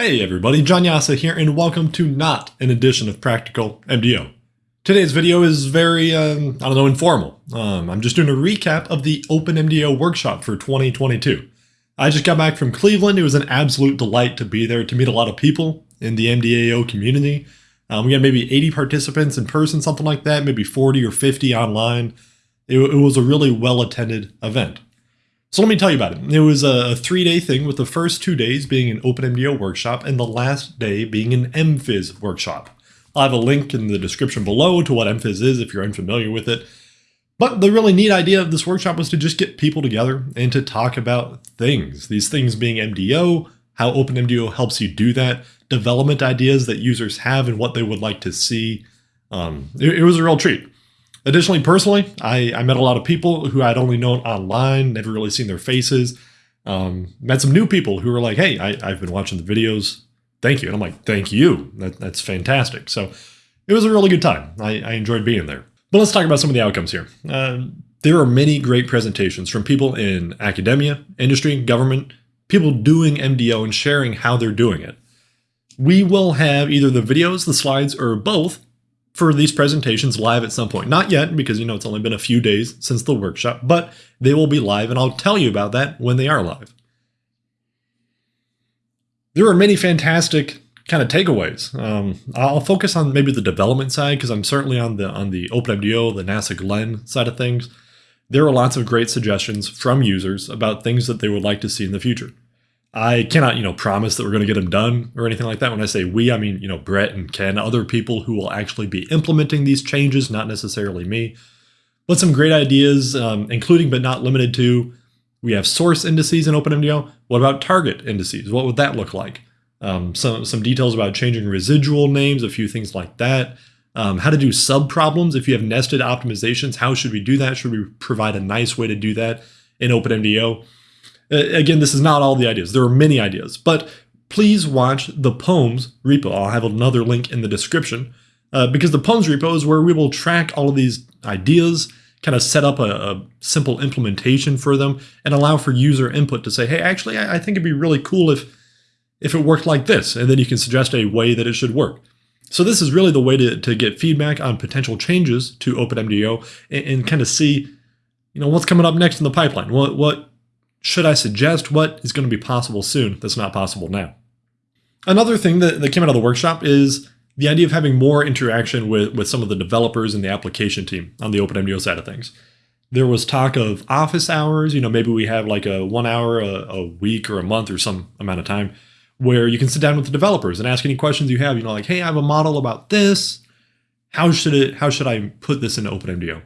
Hey everybody, John Jasa here and welcome to not an edition of Practical MDO. Today's video is very, um, I don't know, informal. Um, I'm just doing a recap of the Open MDO workshop for 2022. I just got back from Cleveland. It was an absolute delight to be there to meet a lot of people in the MDAO community. Um, we had maybe 80 participants in person, something like that, maybe 40 or 50 online. It, it was a really well-attended event. So let me tell you about it. It was a three-day thing with the first two days being an OpenMDAO workshop and the last day being an MPhys workshop. I'll have a link in the description below to what MPhys is if you're unfamiliar with it. But the really neat idea of this workshop was to just get people together and to talk about things. These things being MDO, how OpenMDAO helps you do that, development ideas that users have and what they would like to see. Um, it, it was a real treat. Additionally, personally, I, I met a lot of people who I'd only known online, never really seen their faces. Um, met some new people who were like, hey, I, have been watching the videos. Thank you. And I'm like, thank you. That, that's fantastic. So it was a really good time. I, I enjoyed being there. But let's talk about some of the outcomes here. Uh, there are many great presentations from people in academia, industry, government, people doing MDO and sharing how they're doing it. We will have either the videos, the slides, or both for these presentations live at some point. Not yet, because you know it's only been a few days since the workshop, but they will be live and I'll tell you about that when they are live. There are many fantastic kind of takeaways. Um, I'll focus on maybe the development side because I'm certainly on the on the OpenMDAO, the NASA Glenn side of things. There are lots of great suggestions from users about things that they would like to see in the future. I cannot, you know, promise that we're going to get them done or anything like that. When I say we, I mean, you know, Brett and Ken, other people who will actually be implementing these changes, not necessarily me. But some great ideas, um, including but not limited to, we have source indices in OpenMDAO. What about target indices? What would that look like? Um, some, some details about changing residual names, a few things like that. Um, how to do sub-problems. If you have nested optimizations, how should we do that? Should we provide a nice way to do that in OpenMDAO? Again, this is not all the ideas. There are many ideas, but please watch the POEMs repo. I'll have another link in the description uh, because the POEMs repo is where we will track all of these ideas, kind of set up a, a, simple implementation for them and allow for user input to say, hey, actually, I, I think it'd be really cool if, if it worked like this. And then you can suggest a way that it should work. So this is really the way to, to get feedback on potential changes to OpenMDAO and, and kind of see, you know, what's coming up next in the pipeline. What, what should I suggest what is going to be possible soon that's not possible now? Another thing that, that came out of the workshop is the idea of having more interaction with, with some of the developers and the application team on the OpenMDAO side of things. There was talk of office hours, you know, maybe we have like a one hour a, a week or a month or some amount of time where you can sit down with the developers and ask any questions you have, you know, like, hey, I have a model about this. How should it, how should I put this into OpenMDAO?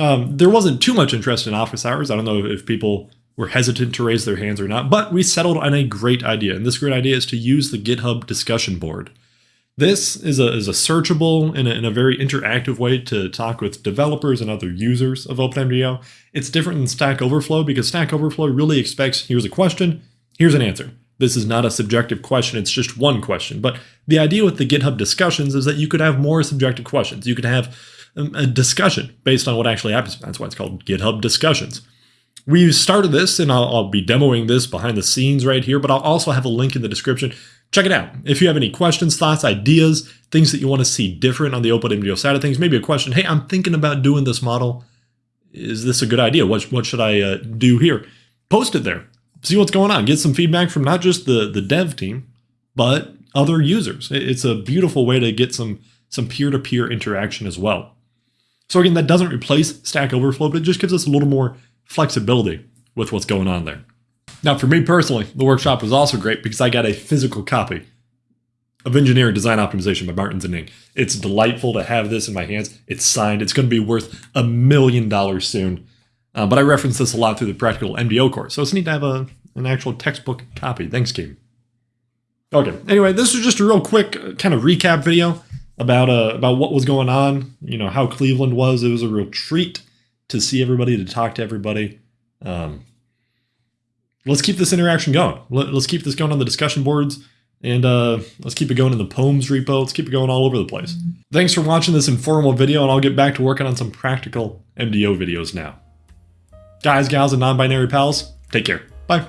Um, there wasn't too much interest in office hours. I don't know if people were hesitant to raise their hands or not, but we settled on a great idea. And this great idea is to use the GitHub discussion board. This is a, is a searchable and a, a very interactive way to talk with developers and other users of OpenMDAO. It's different than Stack Overflow because Stack Overflow really expects, here's a question, here's an answer. This is not a subjective question, it's just one question. But the idea with the GitHub discussions is that you could have more subjective questions. You could have um, a discussion based on what actually happens. That's why it's called GitHub discussions we started this and I'll, I'll, be demoing this behind the scenes right here, but I'll also have a link in the description. Check it out. If you have any questions, thoughts, ideas, things that you want to see different on the OpenMDAO side of things, maybe a question, hey, I'm thinking about doing this model. Is this a good idea? What, what should I uh, do here? Post it there. See what's going on. Get some feedback from not just the, the dev team, but other users. It's a beautiful way to get some some peer-to-peer -peer interaction as well. So again, that doesn't replace Stack Overflow, but it just gives us a little more flexibility with what's going on there. Now, for me personally, the workshop was also great because I got a physical copy of Engineering Design Optimization by Martins and Ning. It's delightful to have this in my hands. It's signed. It's going to be worth a million dollars soon. Uh, but I reference this a lot through the Practical MDO course, so it's neat to have a, an actual textbook copy. Thanks, Kim. Okay, anyway, this was just a real quick uh, kind of recap video about uh, about what was going on, you know, how Cleveland was. It was a real treat to see everybody, to talk to everybody. Um, let's keep this interaction going. Let, us keep this going on the discussion boards and uh, let's keep it going in the POEMs repo. Let's keep it going all over the place. Thanks for watching this informal video and I'll get back to working on some practical MDO videos now. Guys, gals, and non-binary pals, take care. Bye.